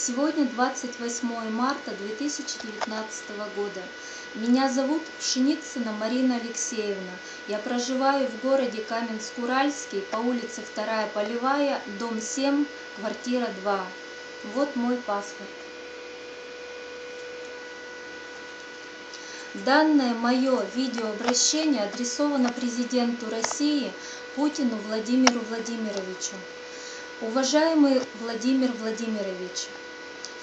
Сегодня 28 марта 2019 года. Меня зовут Пшеницына Марина Алексеевна. Я проживаю в городе Каменск-Уральский по улице 2 Полевая, дом 7, квартира 2. Вот мой паспорт. Данное мое видеообращение адресовано президенту России Путину Владимиру Владимировичу. Уважаемый Владимир Владимирович,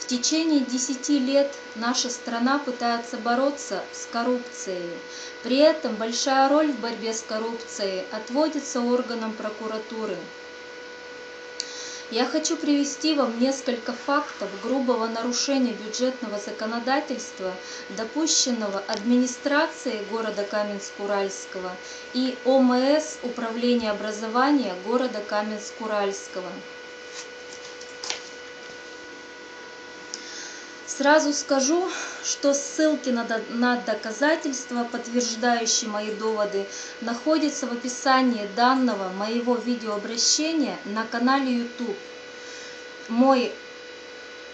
в течение десяти лет наша страна пытается бороться с коррупцией. При этом большая роль в борьбе с коррупцией отводится органам прокуратуры. Я хочу привести вам несколько фактов грубого нарушения бюджетного законодательства, допущенного администрацией города Каменск-Уральского и ОМС Управления образования города Каменск-Уральского. Сразу скажу, что ссылки на, доказательства, подтверждающие мои доводы, находятся в описании данного моего видеообращения на канале YouTube. Мой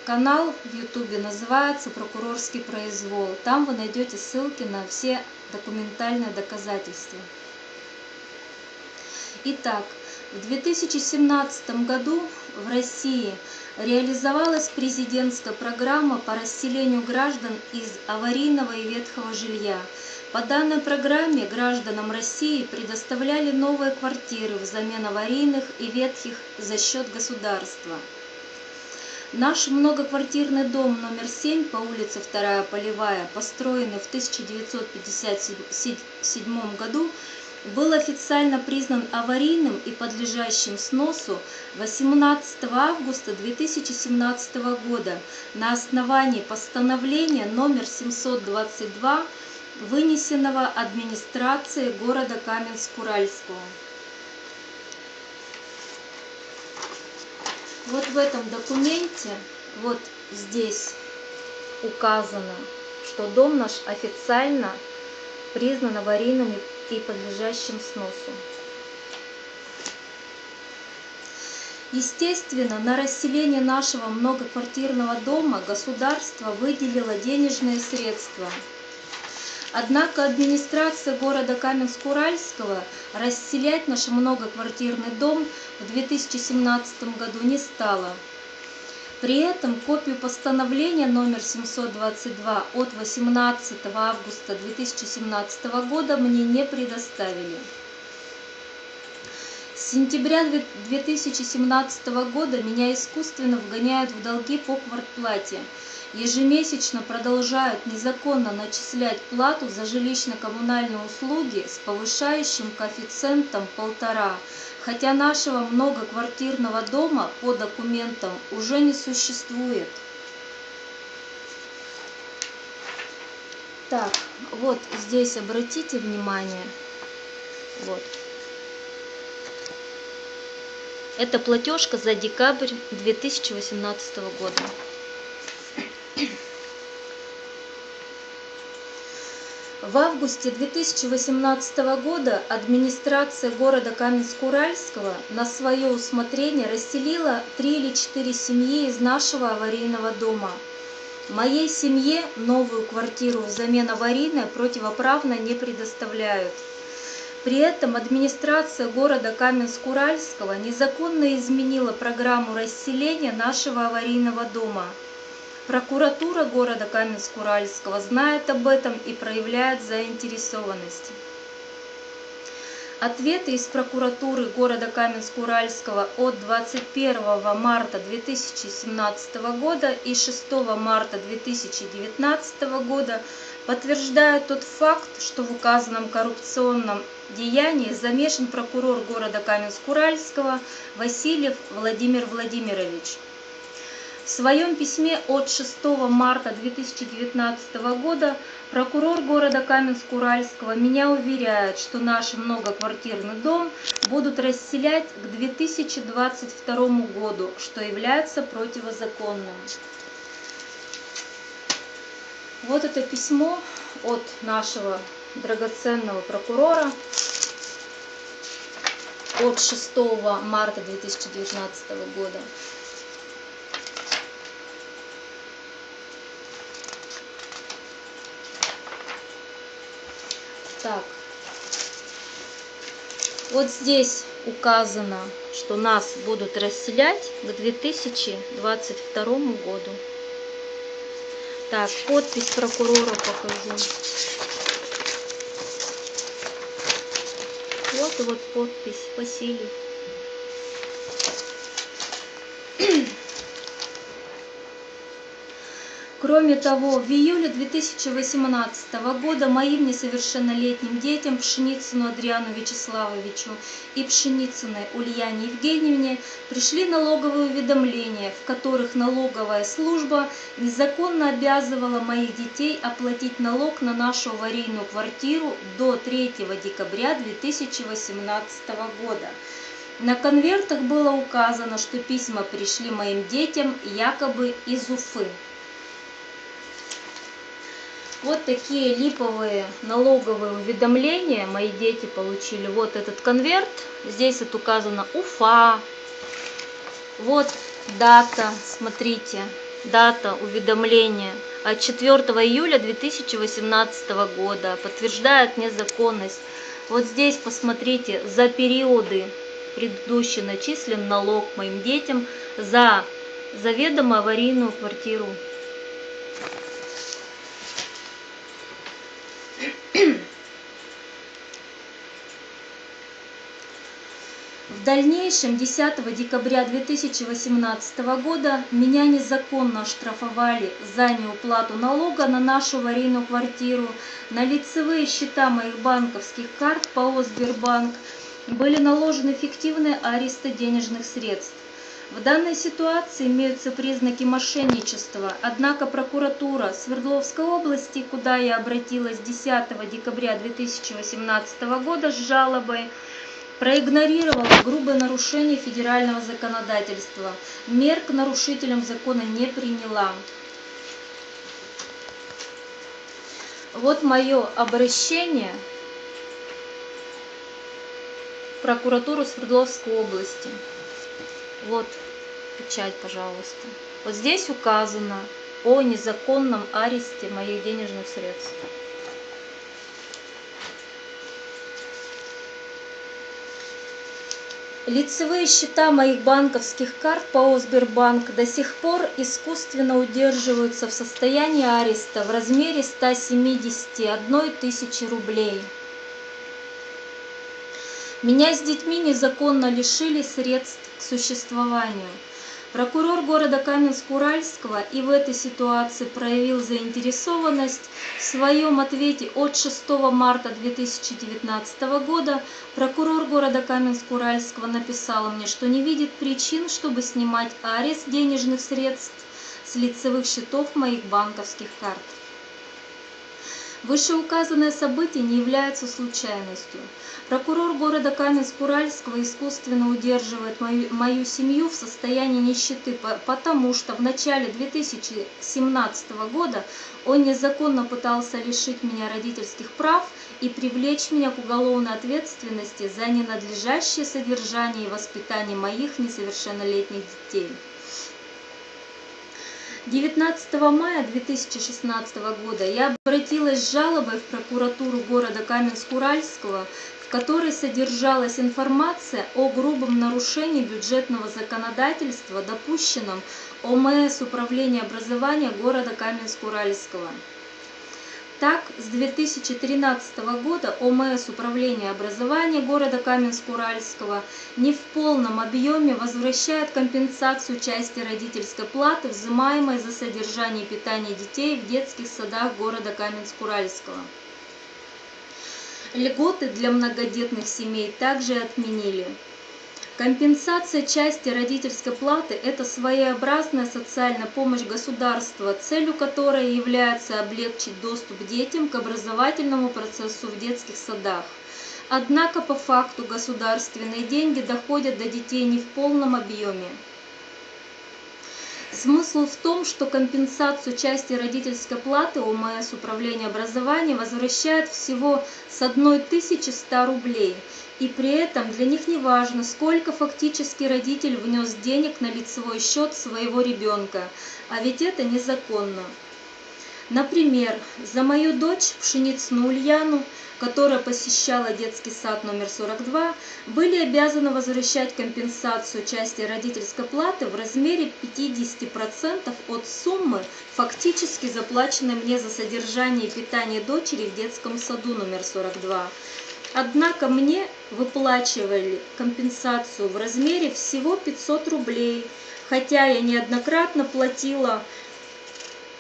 канал в YouTube называется «Прокурорский произвол». Там вы найдете ссылки на все документальные доказательства. Итак, в 2017 году в России реализовалась президентская программа по расселению граждан из аварийного и ветхого жилья. По данной программе гражданам России предоставляли новые квартиры взамен аварийных и ветхих за счет государства. Наш многоквартирный дом номер 7 по улице 2 Полевая, построенный в 1957 году, был официально признан аварийным и подлежащим сносу 18 августа 2017 года на основании постановления номер 722, вынесенного администрацией города Каменск-Уральского. Вот в этом документе, вот здесь указано, что дом наш официально признан аварийным и подлежащим сносу. Естественно, на расселение нашего многоквартирного дома государство выделило денежные средства. Однако администрация города Каменск-Уральского расселять наш многоквартирный дом в 2017 году не стала. При этом копию постановления номер 722 от 18 августа 2017 года мне не предоставили. С сентября 2017 года меня искусственно вгоняют в долги по квартплате. Ежемесячно продолжают незаконно начислять плату за жилищно-коммунальные услуги с повышающим коэффициентом полтора хотя нашего многоквартирного дома по документам уже не существует. Так, вот здесь обратите внимание. Вот. Это платежка за декабрь 2018 года. В августе 2018 года администрация города Каменск-Уральского на свое усмотрение расселила три или четыре семьи из нашего аварийного дома. Моей семье новую квартиру взамен аварийной противоправно не предоставляют. При этом администрация города Каменск-Уральского незаконно изменила программу расселения нашего аварийного дома – Прокуратура города Каменск-Уральского знает об этом и проявляет заинтересованность. Ответы из прокуратуры города Каменск-Уральского от 21 марта 2017 года и 6 марта 2019 года подтверждают тот факт, что в указанном коррупционном деянии замешан прокурор города Каменск-Уральского Васильев Владимир Владимирович. В своем письме от 6 марта 2019 года прокурор города Каменск-Уральского меня уверяет, что наш многоквартирный дом будут расселять к 2022 году, что является противозаконным. Вот это письмо от нашего драгоценного прокурора от 6 марта 2019 года. Так. Вот здесь указано, что нас будут расселять к 2022 году. Так, подпись прокурора покажу. Вот и вот подпись Василий. Кроме того, в июле 2018 года моим несовершеннолетним детям Пшеницыну Адриану Вячеславовичу и Пшеницыной Ульяне Евгеньевне пришли ноговые уведомления, в которых налоговая служба незаконно обязывала моих детей оплатить налог на нашу аварийную квартиру до 3 декабря 2018 года. На конвертах было указано, что письма пришли моим детям якобы из Уфы. Вот такие липовые налоговые уведомления мои дети получили. Вот этот конверт. Здесь вот указано Уфа. Вот дата, смотрите, дата уведомления от 4 июля 2018 года. Подтверждает незаконность. Вот здесь посмотрите, за периоды предыдущий начислен налог моим детям за заведомо аварийную квартиру. В дальнейшем 10 декабря 2018 года меня незаконно оштрафовали за неуплату налога на нашу аварийную квартиру, на лицевые счета моих банковских карт ПАО «Сбербанк» были наложены фиктивные аресты денежных средств. В данной ситуации имеются признаки мошенничества, однако прокуратура Свердловской области, куда я обратилась 10 декабря 2018 года с жалобой, проигнорировала грубое нарушение федерального законодательства, мер к нарушителям закона не приняла. Вот мое обращение в прокуратуру Свердловской области. Вот печать, пожалуйста. Вот здесь указано о незаконном аресте моих денежных средств. Лицевые счета моих банковских карт ПАО «Сбербанк» до сих пор искусственно удерживаются в состоянии ареста в размере 171 тысячи рублей. Меня с детьми незаконно лишили средств к существованию. Прокурор города Каменск-Уральского и в этой ситуации проявил заинтересованность. В своем ответе от 6 марта 2019 года прокурор города Каменск-Уральского написал мне, что не видит причин, чтобы снимать арест денежных средств с лицевых счетов моих банковских карт. Вышеуказанные события не являются случайностью. Прокурор города Каменск-Уральского искусственно удерживает мою, мою семью в состоянии нищеты, потому что в начале 2017 года он незаконно пытался лишить меня родительских прав и привлечь меня к уголовной ответственности за ненадлежащее содержание и воспитание моих несовершеннолетних детей. 19 мая 2016 года я обратилась с жалобой в прокуратуру города Каменск-Уральского, в которой содержалась информация о грубом нарушении бюджетного законодательства, допущенном ОМС Управления образования города Каменск-Уральского. Так, с 2013 года ОМС Управления образования города Каменск-Уральского не в полном объеме возвращает компенсацию части родительской платы, взимаемой за содержание и питание детей в детских садах города Каменск-Уральского. Льготы для многодетных семей также отменили. Компенсация части родительской платы – это своеобразная социальная помощь государства, целью которой является облегчить доступ детям к образовательному процессу в детских садах. Однако по факту государственные деньги доходят до детей не в полном объеме. Смысл в том, что компенсацию части родительской платы ОМС Управление образования возвращает всего с 1100 рублей – и при этом для них не важно, сколько фактически родитель внес денег на лицевой счет своего ребенка, а ведь это незаконно. Например, за мою дочь Пшеницыну Ульяну, которая посещала детский сад номер 42, были обязаны возвращать компенсацию части родительской платы в размере 50% от суммы, фактически заплаченной мне за содержание и питание дочери в детском саду номер 42. Однако мне выплачивали компенсацию в размере всего 500 рублей, хотя я неоднократно платила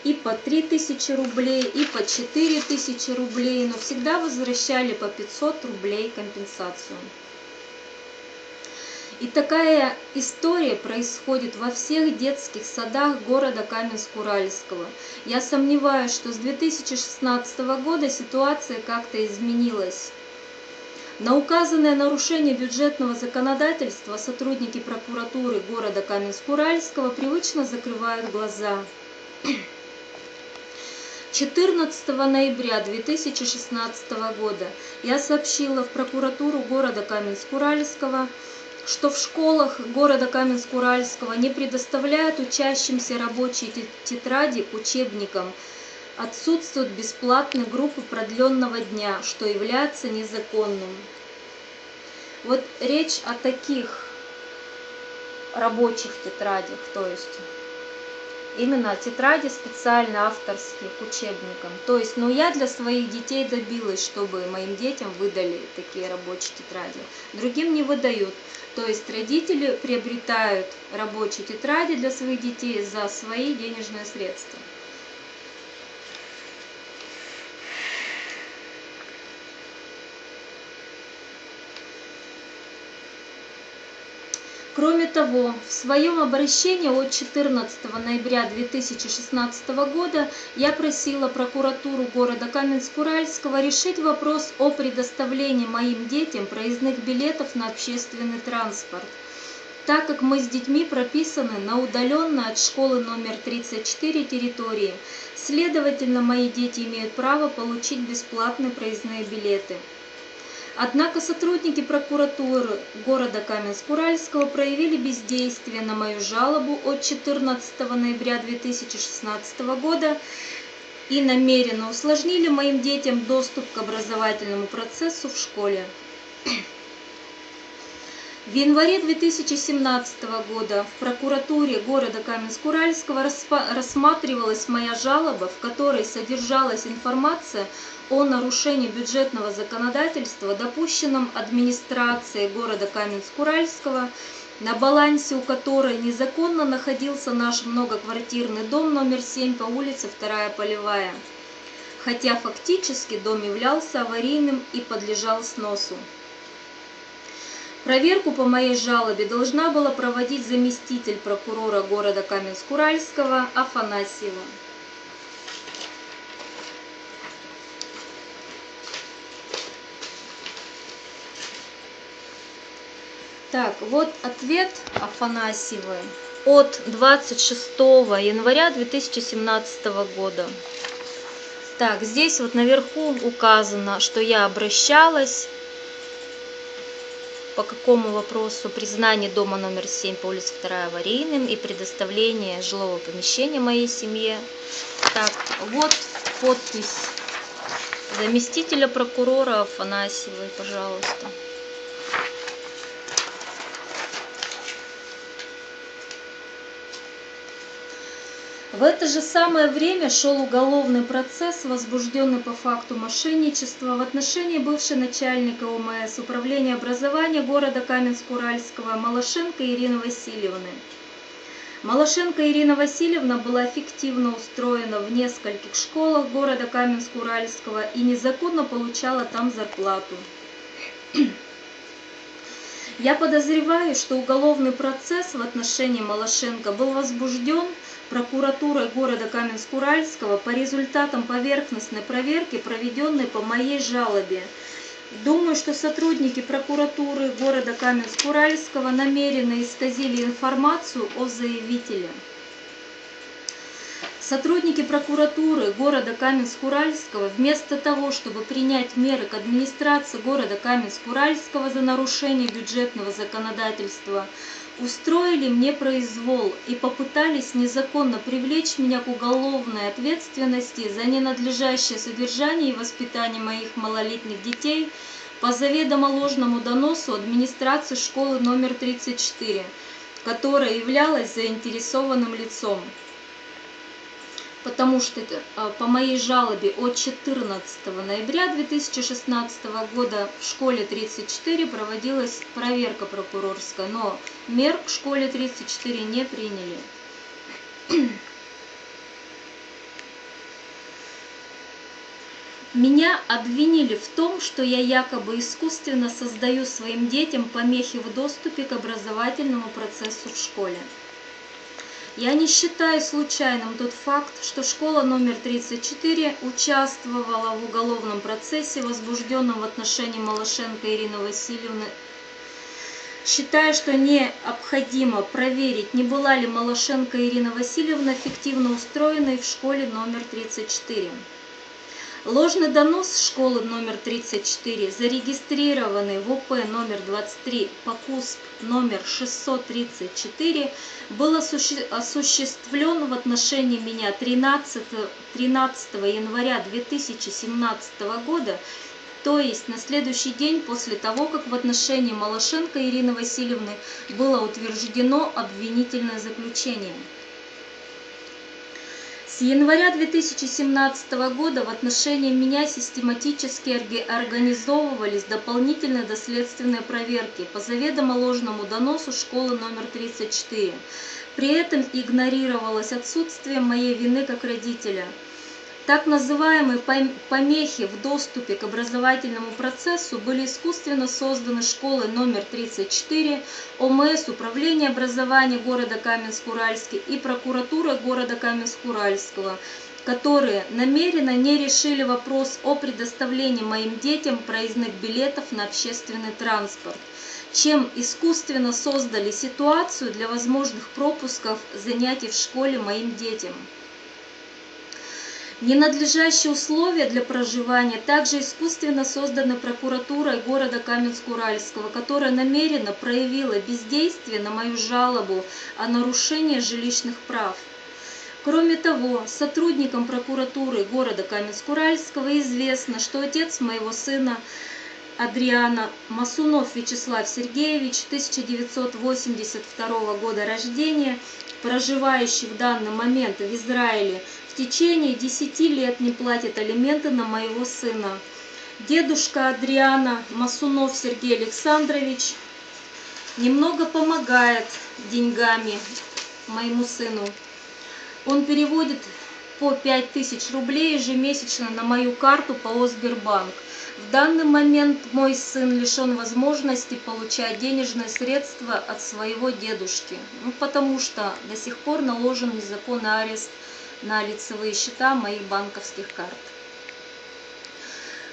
и по 3000 рублей, и по 4000 рублей, но всегда возвращали по 500 рублей компенсацию. И такая история происходит во всех детских садах города Каменск-Уральского. Я сомневаюсь, что с 2016 года ситуация как-то изменилась. На указанное нарушение бюджетного законодательства сотрудники прокуратуры города Каменск-Уральского привычно закрывают глаза. 14 ноября 2016 года я сообщила в прокуратуру города Каменск-Уральского, что в школах города Каменск-Уральского не предоставляют учащимся рабочие тетради к учебникам, отсутствуют бесплатные группы продленного дня, что является незаконным. Вот речь о таких рабочих тетрадях, то есть именно тетради специально авторские к учебникам. То есть, ну я для своих детей добилась, чтобы моим детям выдали такие рабочие тетради. Другим не выдают. То есть родители приобретают рабочие тетради для своих детей за свои денежные средства. Кроме того, в своем обращении от 14 ноября 2016 года я просила прокуратуру города Каменск-Уральского решить вопрос о предоставлении моим детям проездных билетов на общественный транспорт, так как мы с детьми прописаны на удаленной от школы номер 34 территории, следовательно, мои дети имеют право получить бесплатные проездные билеты. Однако сотрудники прокуратуры города Каменск-Уральского проявили бездействие на мою жалобу от 14 ноября 2016 года и намеренно усложнили моим детям доступ к образовательному процессу в школе. В январе 2017 года в прокуратуре города Каменск-Уральского рассматривалась моя жалоба, в которой содержалась информация о нарушении бюджетного законодательства, допущенном администрацией города Каменск-Уральского, на балансе у которой незаконно находился наш многоквартирный дом номер 7 по улице 2 Полевая, хотя фактически дом являлся аварийным и подлежал сносу. Проверку по моей жалобе должна была проводить заместитель прокурора города Каменск-Уральского Афанасьева. Так, вот ответ Афанасьевой от 26 января 2017 года. Так, здесь вот наверху указано, что я обращалась по какому вопросу признание дома номер 7 по улице 2 аварийным и предоставление жилого помещения моей семье. Так, вот подпись заместителя прокурора Афанасьевой, пожалуйста. В это же самое время шел уголовный процесс, возбужденный по факту мошенничества в отношении бывшей начальника ОМС Управления образования города Каменск-Уральского Малашенко Ирины Васильевны. Малашенко Ирина Васильевна была фиктивно устроена в нескольких школах города Каменск-Уральского и незаконно получала там зарплату. Я подозреваю, что уголовный процесс в отношении Малашенко был возбужден прокуратурой города Каменск-Уральского по результатам поверхностной проверки, проведенной по моей жалобе. Думаю, что сотрудники прокуратуры города Каменск-Уральского намеренно исказили информацию о заявителе. Сотрудники прокуратуры города Каменск-Уральского вместо того, чтобы принять меры к администрации города Каменск-Уральского за нарушение бюджетного законодательства, устроили мне произвол и попытались незаконно привлечь меня к уголовной ответственности за ненадлежащее содержание и воспитание моих малолетних детей по заведомо ложному доносу администрации школы номер 34, которая являлась заинтересованным лицом потому что а, по моей жалобе от 14 ноября 2016 года в школе 34 проводилась проверка прокурорская, но мер к школе 34 не приняли. Меня обвинили в том, что я якобы искусственно создаю своим детям помехи в доступе к образовательному процессу в школе. Я не считаю случайным тот факт, что школа номер 34 участвовала в уголовном процессе, возбужденном в отношении Малашенко Ирины Васильевны. Считаю, что необходимо проверить, не была ли Малашенко Ирина Васильевна фиктивно устроенной в школе номер 34. Ложный донос школы номер 34, зарегистрированный в ОП номер 23 по КУСП номер 634, был осуществлен в отношении меня 13, 13 января 2017 года, то есть на следующий день после того, как в отношении Малашенко Ирины Васильевны было утверждено обвинительное заключение. Января 2017 года в отношении меня систематически организовывались дополнительные доследственные проверки по заведомо ложному доносу школы номер 34. При этом игнорировалось отсутствие моей вины как родителя – так называемые помехи в доступе к образовательному процессу были искусственно созданы школой номер 34, ОМС, Управление образования города Каменск-Уральский и прокуратурой города Каменск-Уральского, которые намеренно не решили вопрос о предоставлении моим детям проездных билетов на общественный транспорт чем искусственно создали ситуацию для возможных пропусков занятий в школе моим детям. Ненадлежащие условия для проживания также искусственно созданы прокуратурой города Каменск-Уральского, которая намеренно проявила бездействие на мою жалобу о нарушении жилищных прав. Кроме того, сотрудникам прокуратуры города Каменск-Уральского известно, что отец моего сына Адриана Масунов Вячеслав Сергеевич, 1982 года рождения, проживающий в данный момент в Израиле, в течение 10 лет не платит алименты на моего сына. Дедушка Адриана Масунов Сергей Александрович немного помогает деньгами моему сыну. Он переводит по 5000 рублей ежемесячно на мою карту по Сбербанк. В данный момент мой сын лишен возможности получать денежные средства от своего дедушки, ну, потому что до сих пор наложен незаконный арест на лицевые счета моих банковских карт.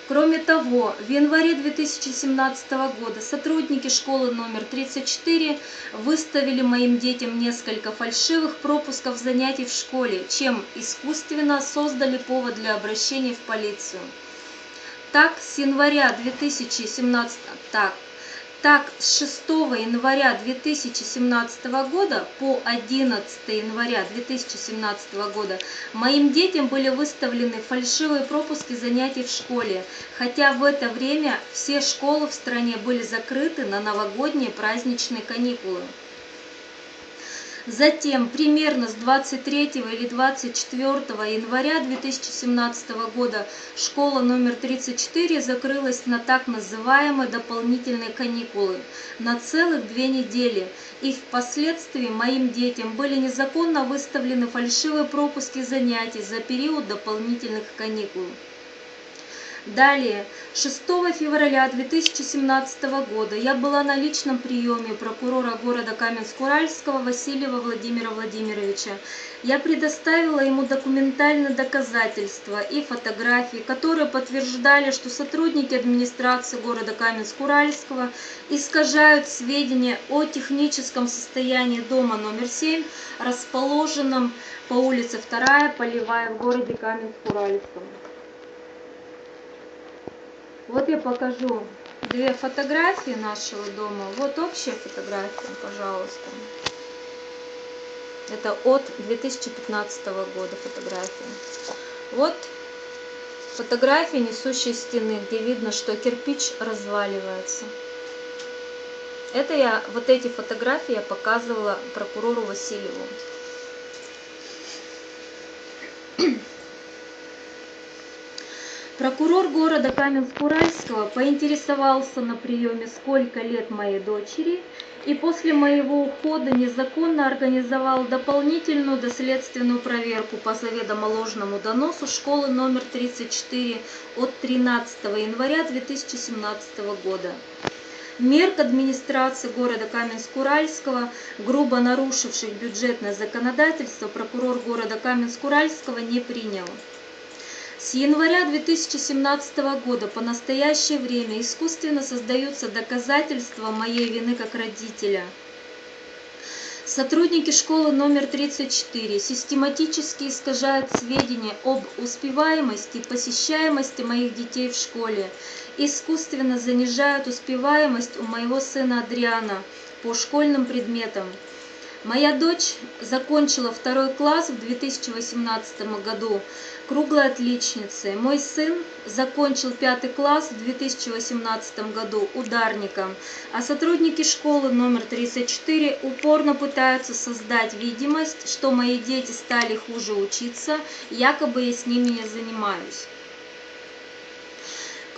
Кроме того, в январе 2017 года сотрудники школы номер 34 выставили моим детям несколько фальшивых пропусков занятий в школе, чем искусственно создали повод для обращения в полицию. Так, с января 2017, так, так, с 6 января 2017 года по 11 января 2017 года моим детям были выставлены фальшивые пропуски занятий в школе, хотя в это время все школы в стране были закрыты на новогодние праздничные каникулы. Затем, примерно с 23 или 24 января 2017 года, школа номер 34 закрылась на так называемые дополнительные каникулы на целых две недели, и впоследствии моим детям были незаконно выставлены фальшивые пропуски занятий за период дополнительных каникул. Далее, 6 февраля 2017 года я была на личном приеме прокурора города Каменск-Уральского Васильева Владимира Владимировича. Я предоставила ему документальные доказательства и фотографии, которые подтверждали, что сотрудники администрации города Каменск-Уральского искажают сведения о техническом состоянии дома номер 7, расположенном по улице 2 Полевая в городе Каменск-Уральском. Вот я покажу две фотографии нашего дома. Вот общая фотография, пожалуйста. Это от 2015 года фотография. Вот фотография несущей стены, где видно, что кирпич разваливается. Это я, вот эти фотографии я показывала прокурору Васильеву. Прокурор города Каменск-Уральского поинтересовался на приеме, сколько лет моей дочери, и после моего ухода незаконно организовал дополнительную доследственную проверку по заведомо ложному доносу школы номер 34 от 13 января 2017 года мер к администрации города Каменск-Уральского, грубо нарушивших бюджетное законодательство, прокурор города Каменск-Уральского не принял. С января 2017 года по настоящее время искусственно создаются доказательства моей вины как родителя. Сотрудники школы номер 34 систематически искажают сведения об успеваемости и посещаемости моих детей в школе искусственно занижают успеваемость у моего сына Адриана по школьным предметам. Моя дочь закончила второй класс в 2018 году круглой отличницей. Мой сын закончил пятый класс в 2018 году ударником, а сотрудники школы номер 34 упорно пытаются создать видимость, что мои дети стали хуже учиться, якобы я с ними не занимаюсь.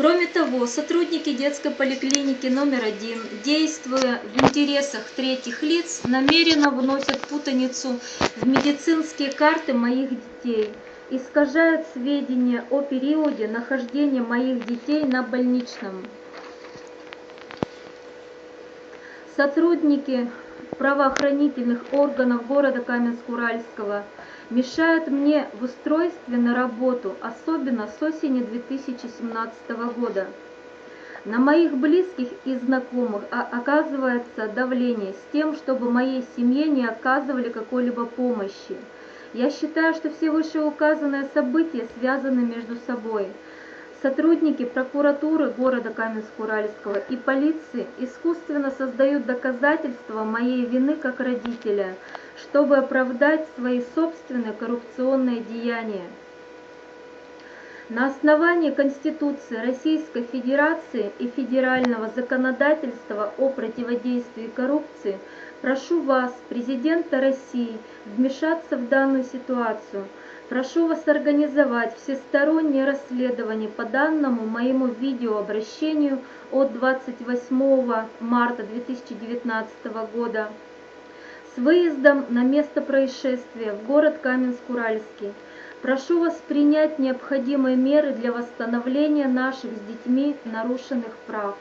Кроме того, сотрудники детской поликлиники номер один, действуя в интересах третьих лиц, намеренно вносят путаницу в медицинские карты моих детей, искажают сведения о периоде нахождения моих детей на больничном. Сотрудники правоохранительных органов города Каменск-Уральского – мешают мне в устройстве на работу, особенно с осени 2017 года. На моих близких и знакомых оказывается давление с тем, чтобы моей семье не оказывали какой-либо помощи. Я считаю, что все вышеуказанные события связаны между собой. Сотрудники прокуратуры города Каменск-Уральского и полиции искусственно создают доказательства моей вины как родителя – чтобы оправдать свои собственные коррупционные деяния. На основании Конституции Российской Федерации и федерального законодательства о противодействии коррупции прошу вас, Президента России, вмешаться в данную ситуацию. Прошу вас организовать всестороннее расследование по данному моему видеообращению от 28 марта 2019 года с выездом на место происшествия в город Каменск-Уральский. Прошу вас принять необходимые меры для восстановления наших с детьми нарушенных прав.